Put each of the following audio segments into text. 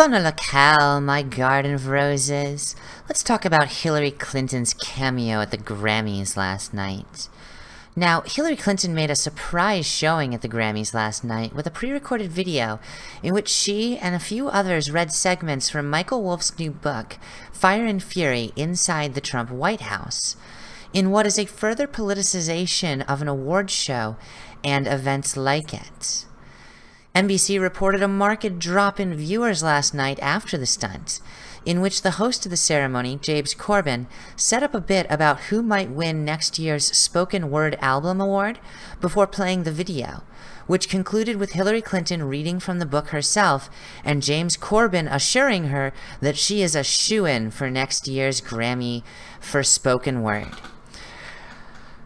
Bonalacal, my garden of roses. Let's talk about Hillary Clinton's cameo at the Grammys last night. Now, Hillary Clinton made a surprise showing at the Grammys last night with a pre-recorded video in which she and a few others read segments from Michael Wolff's new book, Fire and Fury Inside the Trump White House, in what is a further politicization of an award show and events like it. NBC reported a marked drop in viewers last night after the stunt, in which the host of the ceremony, James Corden, set up a bit about who might win next year's Spoken Word Album Award before playing the video, which concluded with Hillary Clinton reading from the book herself and James Corden assuring her that she is a shoo-in for next year's Grammy for Spoken Word.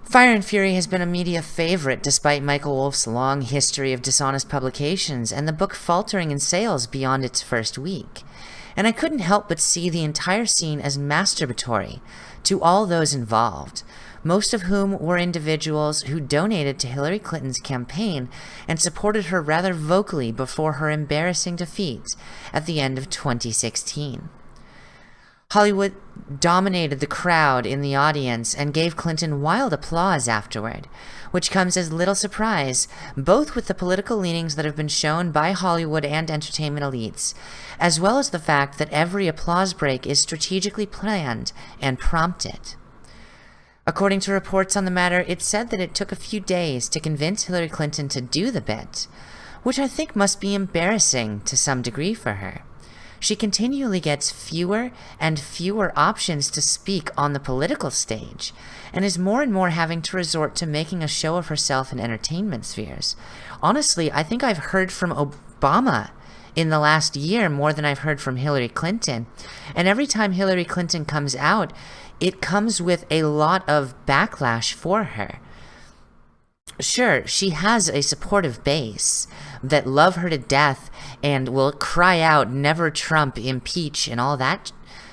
Fire and Fury has been a media favorite despite Michael Wolff's long history of dishonest publications and the book faltering in sales beyond its first week. And I couldn't help but see the entire scene as masturbatory to all those involved, most of whom were individuals who donated to Hillary Clinton's campaign and supported her rather vocally before her embarrassing defeat at the end of 2016. Hollywood dominated the crowd in the audience and gave Clinton wild applause afterward, which comes as little surprise, both with the political leanings that have been shown by Hollywood and entertainment elites, as well as the fact that every applause break is strategically planned and prompted. According to reports on the matter, it said that it took a few days to convince Hillary Clinton to do the bit, which I think must be embarrassing to some degree for her she continually gets fewer and fewer options to speak on the political stage, and is more and more having to resort to making a show of herself in entertainment spheres. Honestly, I think I've heard from Obama in the last year more than I've heard from Hillary Clinton. And every time Hillary Clinton comes out, it comes with a lot of backlash for her. Sure, she has a supportive base, that love her to death and will cry out, never Trump, impeach, and all that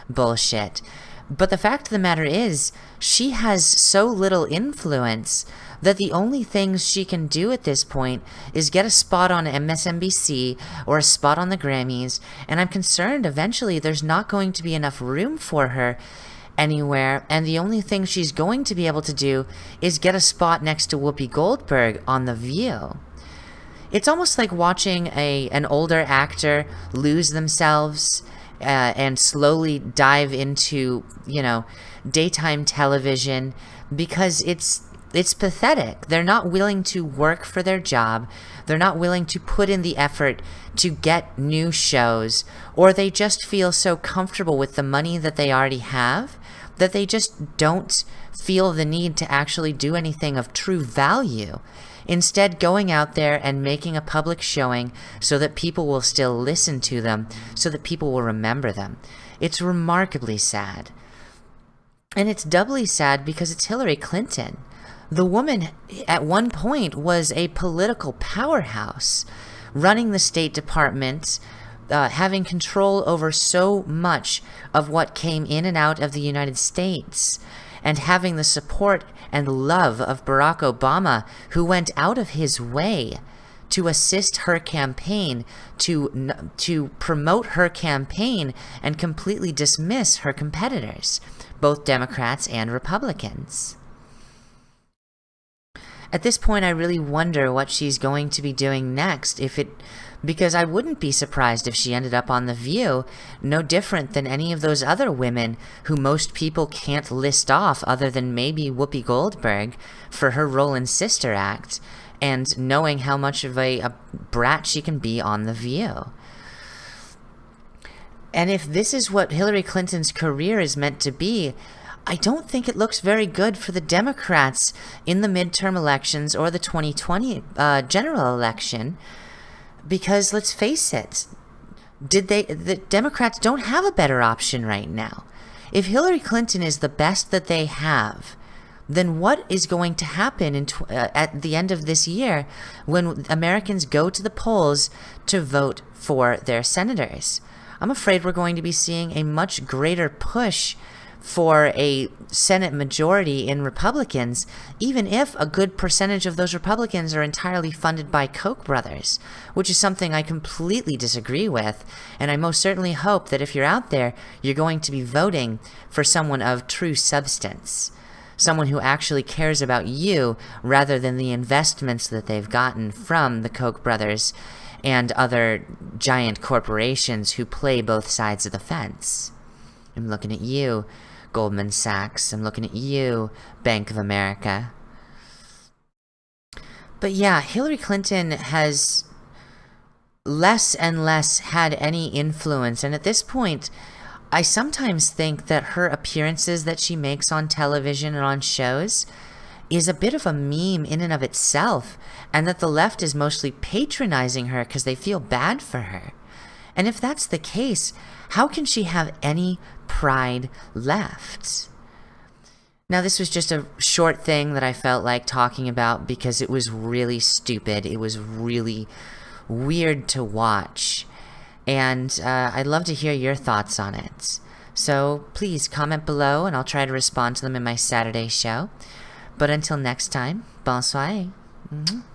bullshit. But the fact of the matter is, she has so little influence that the only things she can do at this point is get a spot on MSNBC or a spot on the Grammys, and I'm concerned eventually there's not going to be enough room for her anywhere, and the only thing she's going to be able to do is get a spot next to Whoopi Goldberg on The View. It's almost like watching a an older actor lose themselves uh, and slowly dive into, you know, daytime television because it's it's pathetic. They're not willing to work for their job. They're not willing to put in the effort to get new shows, or they just feel so comfortable with the money that they already have that they just don't feel the need to actually do anything of true value. Instead, going out there and making a public showing so that people will still listen to them, so that people will remember them. It's remarkably sad. And it's doubly sad because it's Hillary Clinton. The woman at one point was a political powerhouse, running the State Department, uh, having control over so much of what came in and out of the United States, and having the support and love of Barack Obama, who went out of his way to assist her campaign, to, to promote her campaign, and completely dismiss her competitors, both Democrats and Republicans. At this point, I really wonder what she's going to be doing next, if it because I wouldn't be surprised if she ended up on The View, no different than any of those other women who most people can't list off other than maybe Whoopi Goldberg for her role in Sister Act, and knowing how much of a, a brat she can be on The View. And if this is what Hillary Clinton's career is meant to be, I don't think it looks very good for the Democrats in the midterm elections or the 2020 uh, general election because let's face it, did they the Democrats don't have a better option right now. If Hillary Clinton is the best that they have, then what is going to happen in uh, at the end of this year when Americans go to the polls to vote for their senators? I'm afraid we're going to be seeing a much greater push for a Senate majority in Republicans, even if a good percentage of those Republicans are entirely funded by Koch brothers, which is something I completely disagree with. And I most certainly hope that if you're out there, you're going to be voting for someone of true substance. Someone who actually cares about you rather than the investments that they've gotten from the Koch brothers and other giant corporations who play both sides of the fence. I'm looking at you, Goldman Sachs. I'm looking at you, Bank of America. But yeah, Hillary Clinton has less and less had any influence. And at this point, I sometimes think that her appearances that she makes on television and on shows is a bit of a meme in and of itself, and that the left is mostly patronizing her because they feel bad for her. And if that's the case, how can she have any pride left? Now, this was just a short thing that I felt like talking about because it was really stupid. It was really weird to watch. And uh, I'd love to hear your thoughts on it. So please comment below and I'll try to respond to them in my Saturday show. But until next time, bonsoir. Mm -hmm.